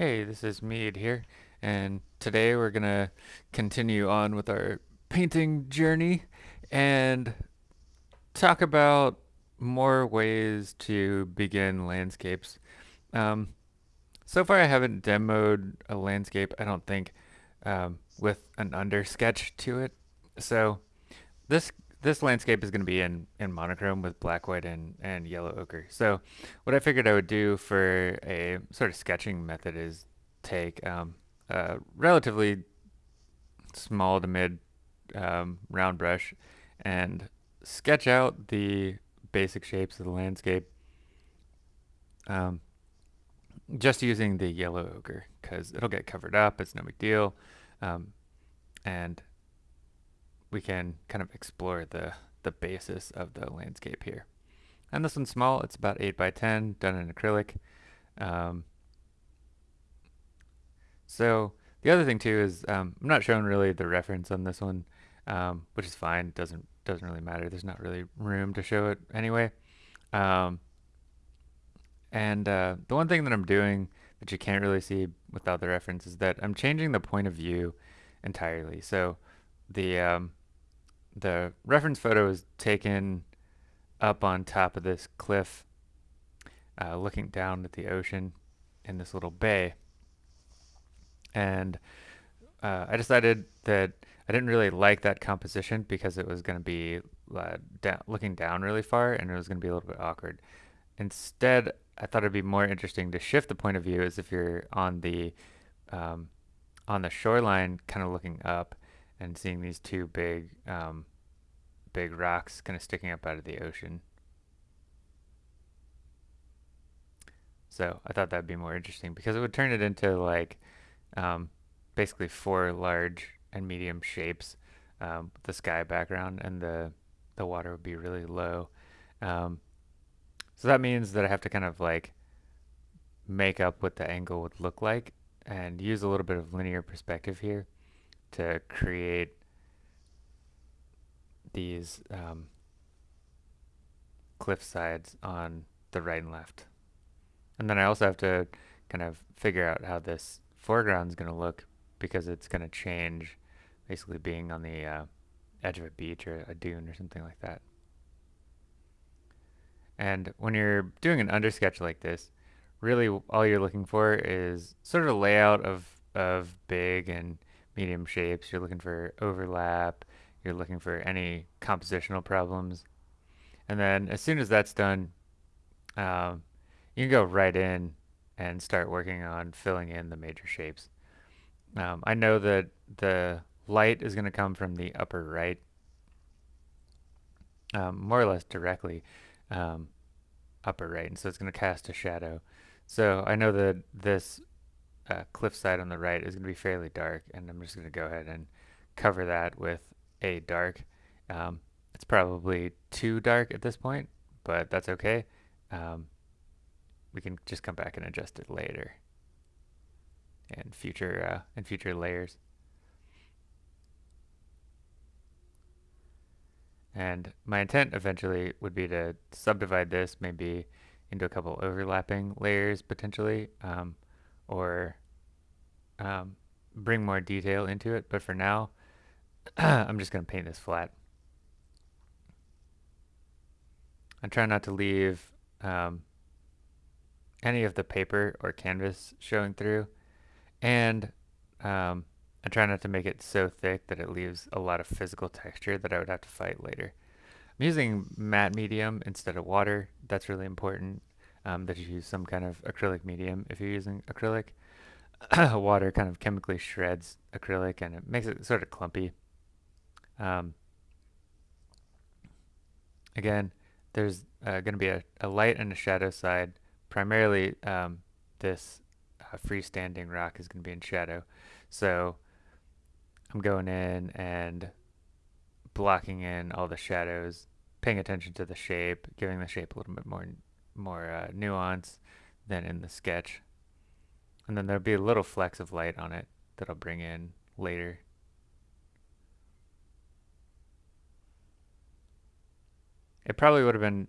Hey, this is Mead here, and today we're gonna continue on with our painting journey and talk about more ways to begin landscapes. Um, so far, I haven't demoed a landscape, I don't think, um, with an under sketch to it. So this this landscape is going to be in, in monochrome with black, white, and, and yellow ochre. So what I figured I would do for a sort of sketching method is take um, a relatively small to mid um, round brush and sketch out the basic shapes of the landscape um, just using the yellow ochre because it'll get covered up, it's no big deal, um, and we can kind of explore the, the basis of the landscape here. And this one's small, it's about 8 by 10, done in acrylic. Um, so the other thing too is um, I'm not showing really the reference on this one, um, which is fine. Doesn't doesn't really matter. There's not really room to show it anyway. Um, and uh, the one thing that I'm doing that you can't really see without the reference is that I'm changing the point of view entirely. So the um, the reference photo is taken up on top of this cliff, uh, looking down at the ocean in this little bay and uh, I decided that I didn't really like that composition because it was going to be uh, da looking down really far and it was going to be a little bit awkward. Instead, I thought it'd be more interesting to shift the point of view as if you're on the um, on the shoreline, kind of looking up and seeing these two big um, big rocks kind of sticking up out of the ocean. So I thought that'd be more interesting because it would turn it into like um, basically four large and medium shapes um, the sky background and the the water would be really low. Um, so that means that I have to kind of like make up what the angle would look like and use a little bit of linear perspective here to create these um, cliff sides on the right and left. And then I also have to kind of figure out how this foreground is going to look because it's going to change basically being on the uh, edge of a beach or a dune or something like that. And when you're doing an undersketch like this, really all you're looking for is sort of a layout of, of big and medium shapes. You're looking for overlap. You're looking for any compositional problems. And then as soon as that's done, um, you can go right in and start working on filling in the major shapes. Um, I know that the light is going to come from the upper right, um, more or less directly um, upper right, and so it's going to cast a shadow. So I know that this uh, cliffside on the right is going to be fairly dark, and I'm just going to go ahead and cover that with a dark. Um, it's probably too dark at this point, but that's okay. Um, we can just come back and adjust it later in future uh, in future layers. And my intent eventually would be to subdivide this maybe into a couple overlapping layers potentially, um, or um, bring more detail into it. But for now, I'm just going to paint this flat. I try not to leave um, any of the paper or canvas showing through. And um, I try not to make it so thick that it leaves a lot of physical texture that I would have to fight later. I'm using matte medium instead of water. That's really important um, that you use some kind of acrylic medium if you're using acrylic. water kind of chemically shreds acrylic and it makes it sort of clumpy. Um, again, there's uh, going to be a, a light and a shadow side primarily um, this uh, freestanding rock is going to be in shadow. So I'm going in and blocking in all the shadows, paying attention to the shape, giving the shape a little bit more more uh, nuance than in the sketch. And then there'll be a little flecks of light on it that I'll bring in later. It probably would have been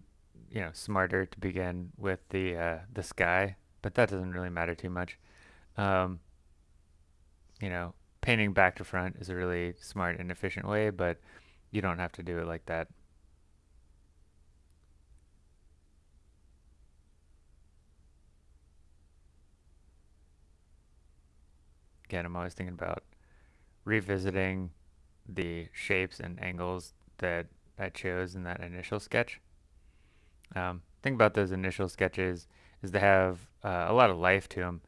you know smarter to begin with the uh, the sky, but that doesn't really matter too much. Um, you know, painting back to front is a really smart and efficient way, but you don't have to do it like that. Again, I'm always thinking about revisiting the shapes and angles that I chose in that initial sketch. Um, thing about those initial sketches is they have uh, a lot of life to them,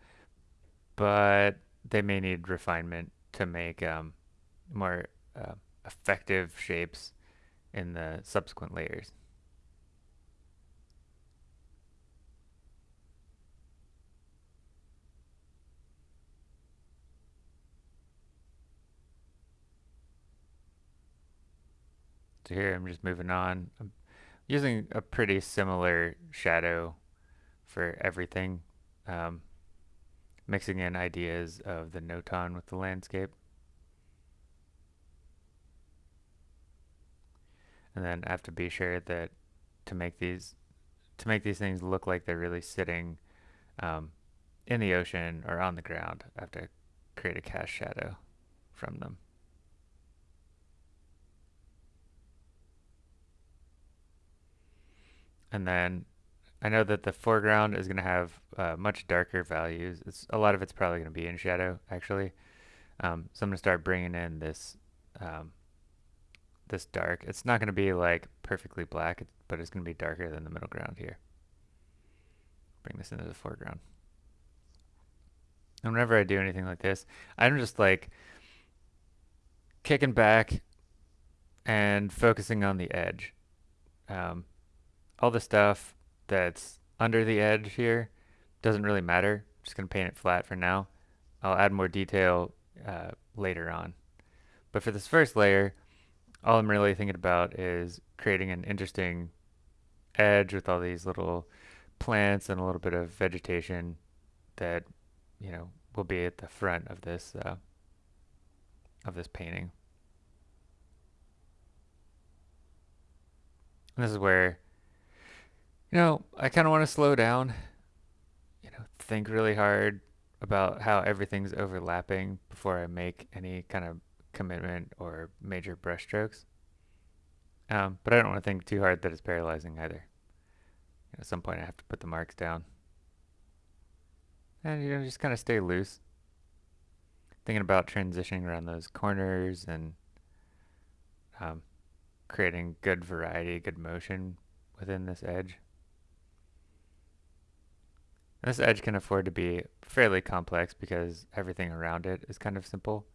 but they may need refinement to make um, more uh, effective shapes in the subsequent layers. So here I'm just moving on. I'm using a pretty similar shadow for everything, um, mixing in ideas of the notan with the landscape. And then I have to be sure that to make these to make these things look like they're really sitting um, in the ocean or on the ground, I have to create a cast shadow from them. And then I know that the foreground is going to have uh, much darker values. It's a lot of it's probably going to be in shadow actually. Um, so I'm going to start bringing in this um, this dark. It's not going to be like perfectly black, but it's going to be darker than the middle ground here. Bring this into the foreground. And whenever I do anything like this, I'm just like kicking back and focusing on the edge. Um, all the stuff that's under the edge here doesn't really matter. I'm just going to paint it flat for now. I'll add more detail uh, later on. But for this first layer, all I'm really thinking about is creating an interesting edge with all these little plants and a little bit of vegetation that, you know, will be at the front of this uh, of this painting. And this is where you know, I kind of want to slow down, you know, think really hard about how everything's overlapping before I make any kind of commitment or major brushstrokes. Um, but I don't want to think too hard that it's paralyzing either. At some point I have to put the marks down. And, you know, just kind of stay loose. Thinking about transitioning around those corners and um, creating good variety, good motion within this edge. This edge can afford to be fairly complex because everything around it is kind of simple.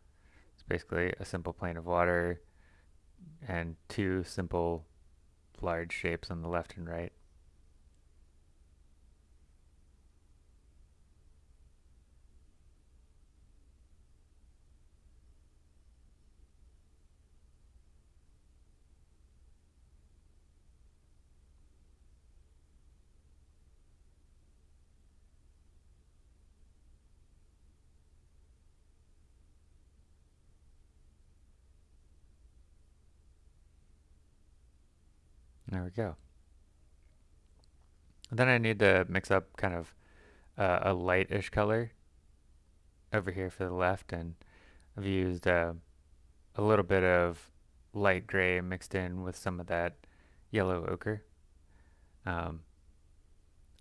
It's basically a simple plane of water and two simple large shapes on the left and right. There we go. then I need to mix up kind of uh, a lightish color over here for the left and I've used uh, a little bit of light gray mixed in with some of that yellow ochre. Um,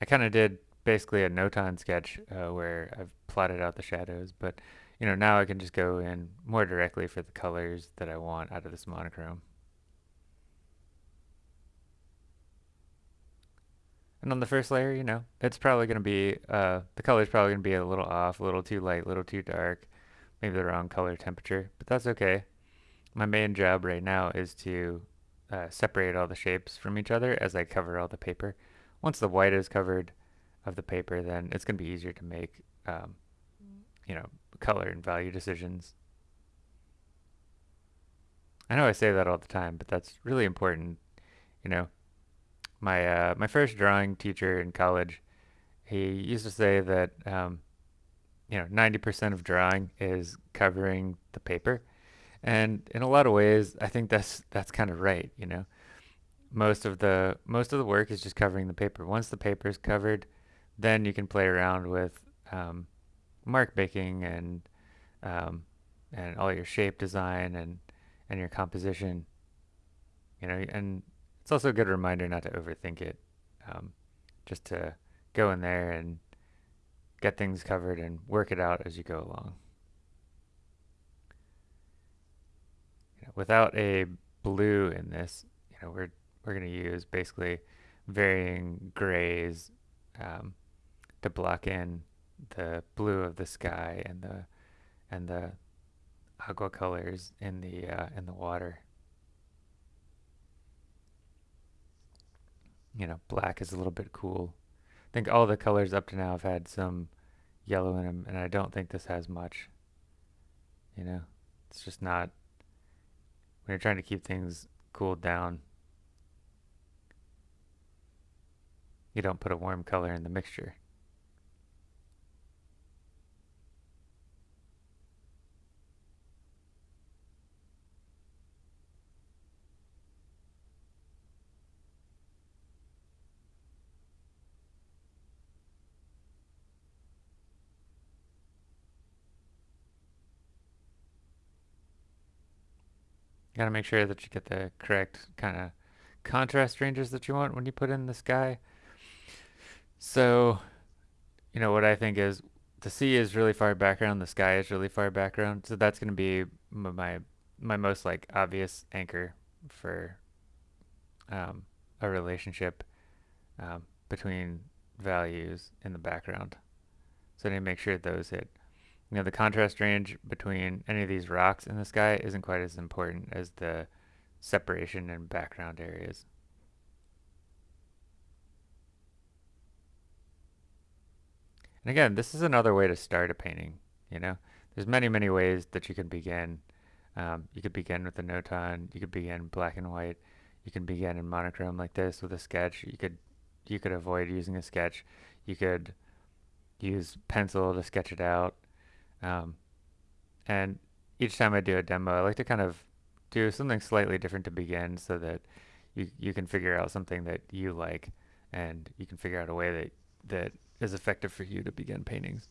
I kind of did basically a notan sketch uh, where I've plotted out the shadows, but you know now I can just go in more directly for the colors that I want out of this monochrome. And on the first layer, you know, it's probably going to be, uh, the color's probably going to be a little off, a little too light, a little too dark, maybe the wrong color temperature, but that's okay. My main job right now is to uh, separate all the shapes from each other as I cover all the paper. Once the white is covered of the paper, then it's going to be easier to make, um, you know, color and value decisions. I know I say that all the time, but that's really important, you know, my uh, my first drawing teacher in college, he used to say that um, you know 90% of drawing is covering the paper, and in a lot of ways, I think that's that's kind of right. You know, most of the most of the work is just covering the paper. Once the paper is covered, then you can play around with um, mark making and um, and all your shape design and and your composition. You know, and it's also a good reminder not to overthink it. Um, just to go in there and get things covered and work it out as you go along. You know, without a blue in this, you know, we're we're going to use basically varying grays um, to block in the blue of the sky and the and the aqua colors in the uh, in the water. You know, black is a little bit cool. I think all the colors up to now have had some yellow in them, and I don't think this has much. You know, it's just not when you're trying to keep things cooled down. You don't put a warm color in the mixture. You gotta make sure that you get the correct kind of contrast ranges that you want when you put in the sky. So, you know, what I think is the sea is really far background, the sky is really far background. So that's going to be my my most like obvious anchor for um, a relationship um, between values in the background. So I need to make sure those hit. You know, the contrast range between any of these rocks in the sky isn't quite as important as the separation in background areas. And again, this is another way to start a painting, you know? There's many, many ways that you can begin. Um, you could begin with a notan, you could begin black and white, you can begin in monochrome like this with a sketch. You could you could avoid using a sketch. You could use pencil to sketch it out. Um, and each time I do a demo, I like to kind of do something slightly different to begin so that you, you can figure out something that you like and you can figure out a way that, that is effective for you to begin paintings.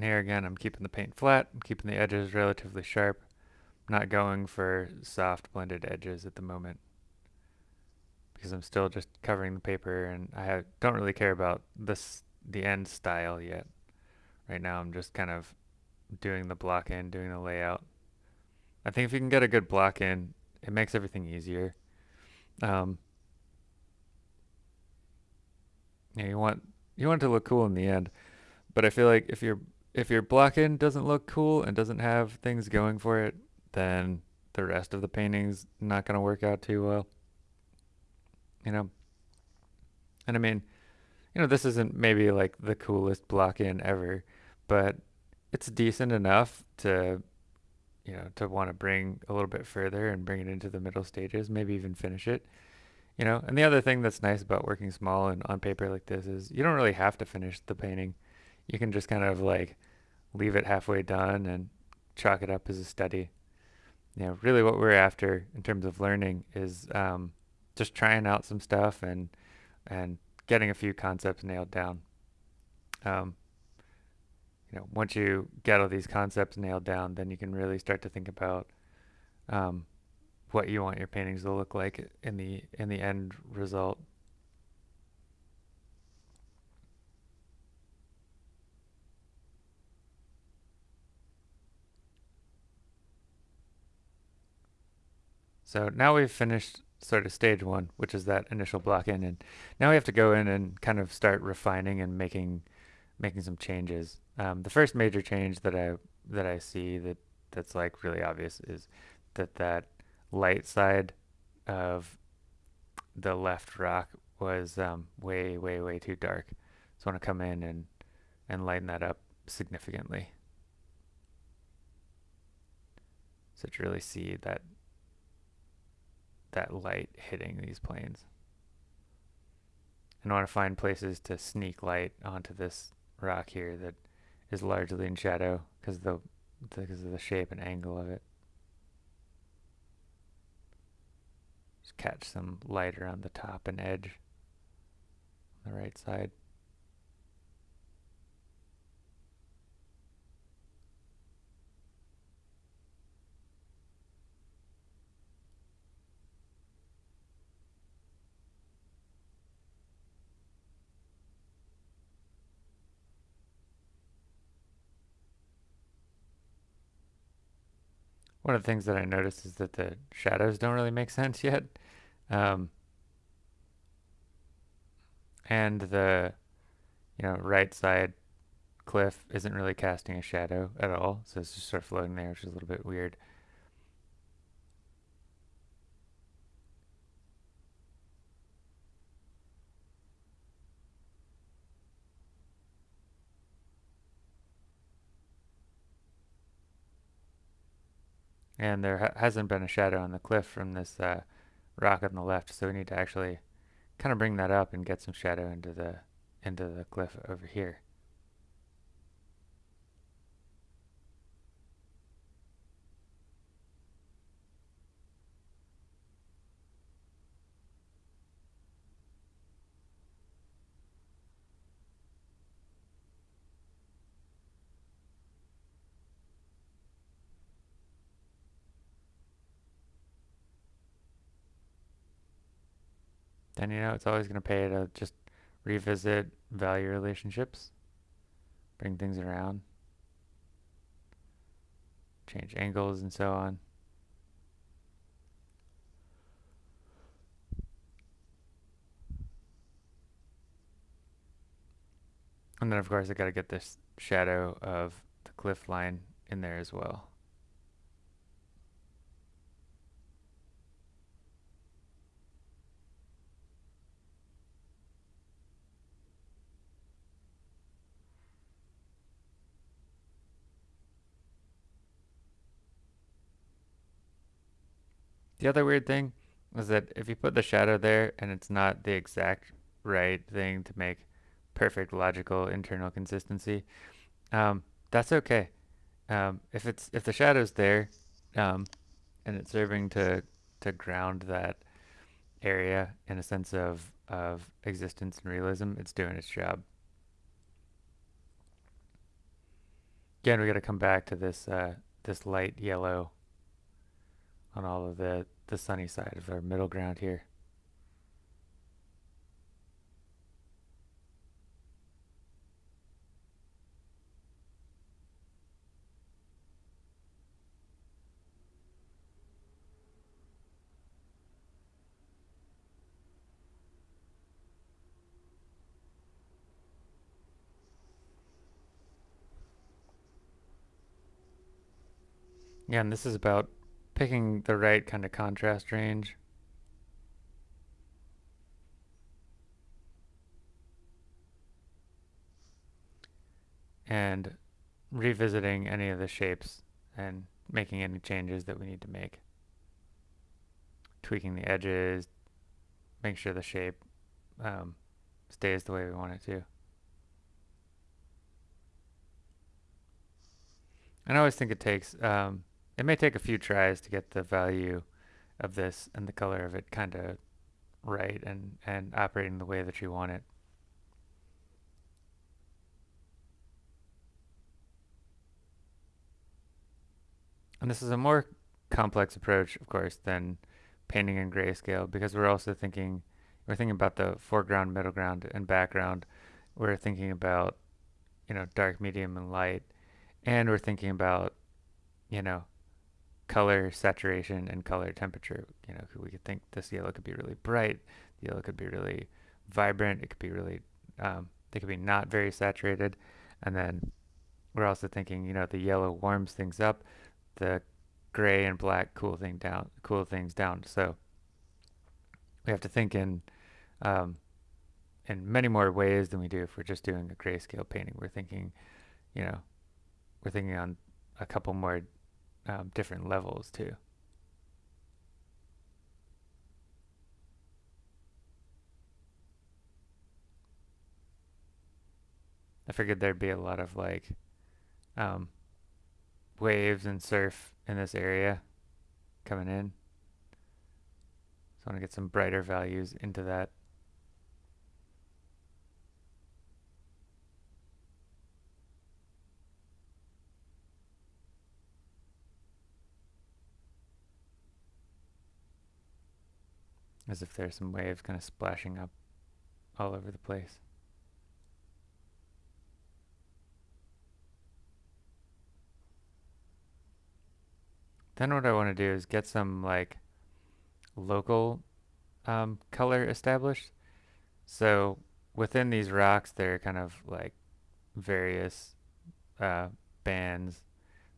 And here again, I'm keeping the paint flat, I'm keeping the edges relatively sharp, I'm not going for soft blended edges at the moment because I'm still just covering the paper and I have, don't really care about this the end style yet. Right now I'm just kind of doing the block in, doing the layout. I think if you can get a good block in, it makes everything easier. Um, yeah, you want you want it to look cool in the end, but I feel like if your if your block in doesn't look cool and doesn't have things going for it, then the rest of the painting's not going to work out too well. You know, and I mean, you know, this isn't maybe like the coolest block in ever, but it's decent enough to, you know, to want to bring a little bit further and bring it into the middle stages, maybe even finish it. You know, and the other thing that's nice about working small and on paper like this is you don't really have to finish the painting. You can just kind of like leave it halfway done and chalk it up as a study. You know, really what we're after in terms of learning is um, just trying out some stuff and and getting a few concepts nailed down. Um, you know, once you get all these concepts nailed down, then you can really start to think about um, what you want your paintings to look like in the in the end result. So now we've finished sort of stage one, which is that initial block in, and now we have to go in and kind of start refining and making making some changes. Um, the first major change that I that I see that that's like really obvious is that that light side of the left rock was um, way way way too dark. So I want to come in and and lighten that up significantly. So to really see that that light hitting these planes. And I want to find places to sneak light onto this rock here that is largely in shadow because of the because of the shape and angle of it. Just catch some light around the top and edge on the right side. One of the things that I noticed is that the shadows don't really make sense yet. Um, and the, you know, right side cliff isn't really casting a shadow at all. So it's just sort of floating there, which is a little bit weird. And there ha hasn't been a shadow on the cliff from this uh, rock on the left, so we need to actually kind of bring that up and get some shadow into the into the cliff over here. Then you know it's always going to pay to just revisit value relationships, bring things around, change angles and so on. And then of course I got to get this shadow of the cliff line in there as well. The other weird thing is that if you put the shadow there and it's not the exact right thing to make perfect logical internal consistency, um, that's okay. Um, if it's if the shadow's there, um, and it's serving to to ground that area in a sense of of existence and realism, it's doing its job. Again, we got to come back to this uh, this light yellow on all of the, the sunny side of our middle ground here. Yeah, and this is about picking the right kind of contrast range. And revisiting any of the shapes and making any changes that we need to make. Tweaking the edges, make sure the shape um, stays the way we want it to. And I always think it takes um, it may take a few tries to get the value of this and the color of it kind of right and, and operating the way that you want it. And this is a more complex approach, of course, than painting in grayscale because we're also thinking, we're thinking about the foreground, middle ground, and background. We're thinking about, you know, dark, medium, and light. And we're thinking about, you know, color saturation and color temperature. You know, we could think this yellow could be really bright, the yellow could be really vibrant, it could be really, um, they could be not very saturated. And then we're also thinking, you know, the yellow warms things up, the gray and black cool thing down, cool things down. So we have to think in um, in many more ways than we do if we're just doing a grayscale painting. We're thinking, you know, we're thinking on a couple more um, different levels too. I figured there'd be a lot of like um, waves and surf in this area coming in. So I want to get some brighter values into that. As if there's some waves kind of splashing up all over the place. Then what I want to do is get some like local um, color established. So within these rocks, there are kind of like various uh, bands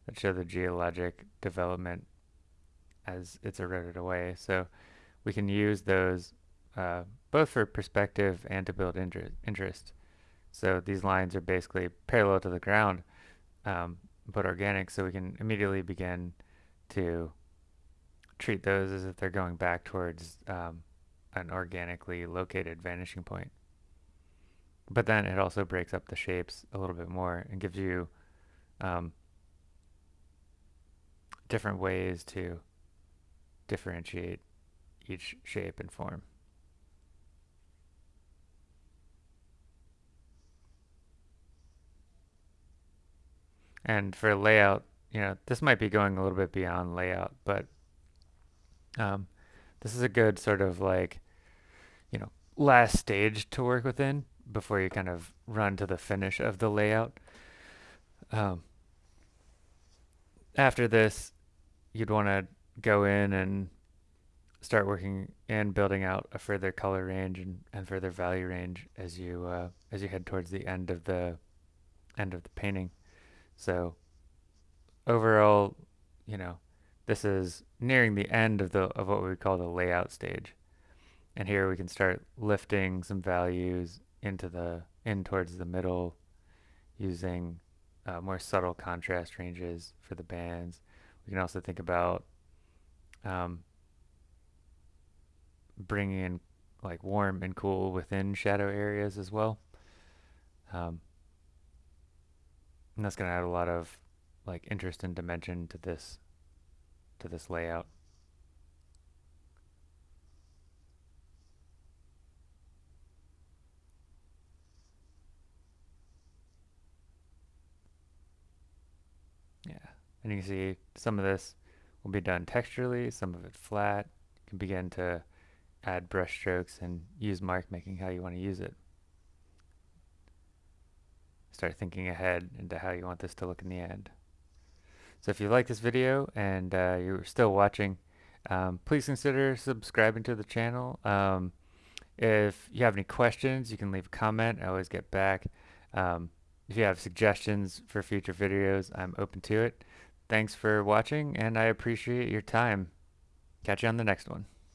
that show the geologic development as it's eroded away. So we can use those uh, both for perspective and to build interest. So these lines are basically parallel to the ground, um, but organic, so we can immediately begin to treat those as if they're going back towards um, an organically located vanishing point. But then it also breaks up the shapes a little bit more and gives you um, different ways to differentiate each shape and form. And for layout, you know, this might be going a little bit beyond layout, but um, this is a good sort of like, you know, last stage to work within before you kind of run to the finish of the layout. Um, after this, you'd want to go in and start working and building out a further color range and, and further value range as you uh, as you head towards the end of the end of the painting. So overall, you know, this is nearing the end of the of what we would call the layout stage. And here we can start lifting some values into the in towards the middle using uh, more subtle contrast ranges for the bands. We can also think about um, bringing in like warm and cool within shadow areas as well. Um, and that's going to add a lot of like interest and dimension to this to this layout. Yeah, and you can see some of this will be done texturally, some of it flat. You can begin to add brush strokes and use mark making how you want to use it. Start thinking ahead into how you want this to look in the end. So if you like this video and uh, you're still watching, um, please consider subscribing to the channel. Um, if you have any questions, you can leave a comment. I always get back. Um, if you have suggestions for future videos, I'm open to it. Thanks for watching, and I appreciate your time. Catch you on the next one.